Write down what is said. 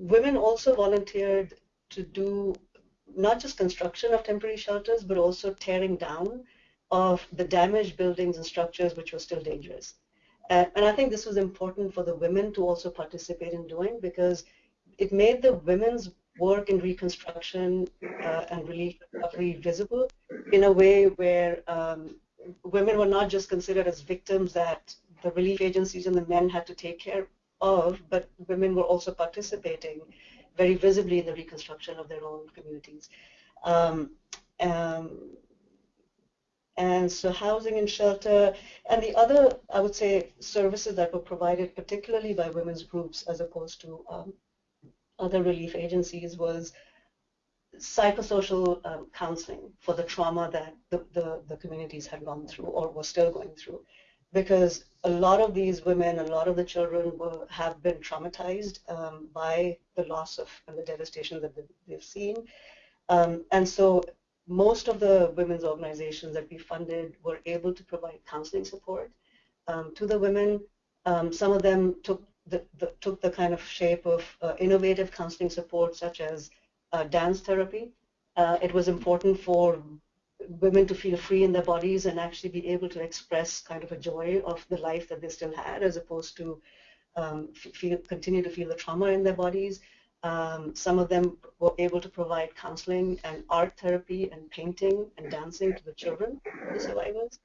women also volunteered to do not just construction of temporary shelters, but also tearing down of the damaged buildings and structures which were still dangerous. Uh, and I think this was important for the women to also participate in doing because it made the women's work in reconstruction uh, and relief recovery visible in a way where um, women were not just considered as victims that the relief agencies and the men had to take care of, but women were also participating very visibly in the reconstruction of their own communities. Um, um, and so housing and shelter, and the other, I would say, services that were provided particularly by women's groups as opposed to um, other relief agencies was psychosocial um, counseling for the trauma that the, the, the, communities had gone through or were still going through. Because a lot of these women, a lot of the children will have been traumatized um, by the loss of and the devastation that they've seen. Um, and so most of the women's organizations that we funded were able to provide counseling support um, to the women. Um, some of them took the, the, took the kind of shape of uh, innovative counseling support such as uh, dance therapy. Uh, it was important for women to feel free in their bodies and actually be able to express kind of a joy of the life that they still had as opposed to um, feel, continue to feel the trauma in their bodies. Um, some of them were able to provide counseling and art therapy and painting and dancing to the children, the survivors.